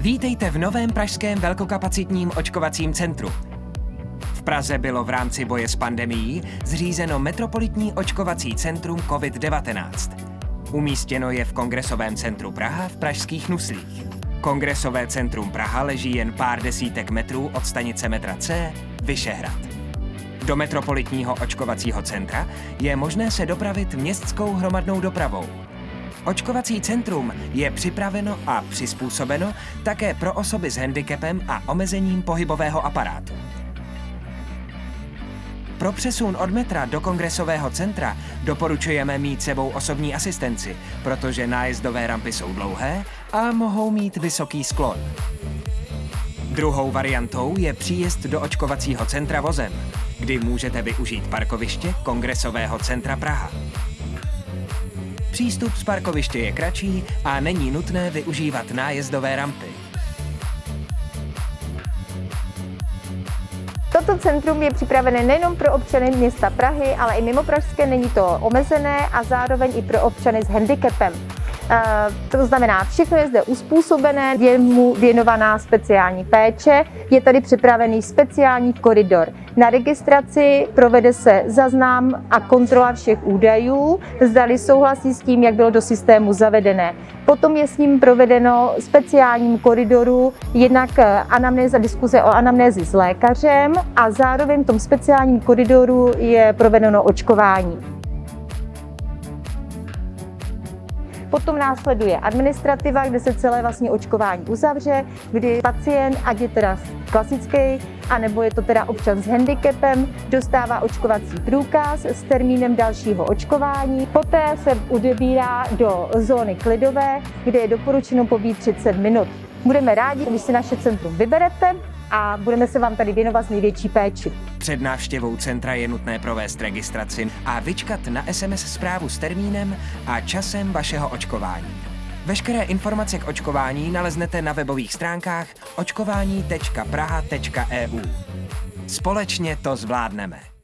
Vítejte v novém pražském velkokapacitním očkovacím centru. V Praze bylo v rámci boje s pandemií zřízeno Metropolitní očkovací centrum COVID-19. Umístěno je v Kongresovém centru Praha v pražských Nuslích. Kongresové centrum Praha leží jen pár desítek metrů od stanice metra C Vyšehrad. Do Metropolitního očkovacího centra je možné se dopravit městskou hromadnou dopravou. Očkovací centrum je připraveno a přizpůsobeno také pro osoby s handicapem a omezením pohybového aparátu. Pro přesun od metra do kongresového centra doporučujeme mít sebou osobní asistenci, protože nájezdové rampy jsou dlouhé a mohou mít vysoký sklon. Druhou variantou je příjezd do očkovacího centra vozem, kdy můžete využít parkoviště Kongresového centra Praha. Přístup z parkoviště je kratší a není nutné využívat nájezdové rampy. Toto centrum je připravené nejenom pro občany města Prahy, ale i mimo Pražské, není to omezené a zároveň i pro občany s handicapem. Eh, to znamená, všechno je zde uspůsobené, je mu věnovaná speciální péče, je tady připravený speciální koridor. Na registraci provede se zaznám a kontrola všech údajů, zdali souhlasí s tím, jak bylo do systému zavedené. Potom je s ním provedeno speciálním koridoru jednak eh, anamnéza, diskuze o anamnézi s lékařem a zároveň v tom speciálním koridoru je provedeno očkování. Potom následuje administrativa, kde se celé vlastně očkování uzavře, kdy pacient, ať je teda klasický, anebo je to teda občan s handicapem, dostává očkovací průkaz s termínem dalšího očkování. Poté se odebírá do zóny klidové, kde je doporučeno pobít 30 minut. Budeme rádi, když si naše centrum vyberete a budeme se vám tady věnovat s největší péči. Před návštěvou centra je nutné provést registraci a vyčkat na SMS zprávu s termínem a časem vašeho očkování. Veškeré informace k očkování naleznete na webových stránkách očkování.praha.eu. Společně to zvládneme.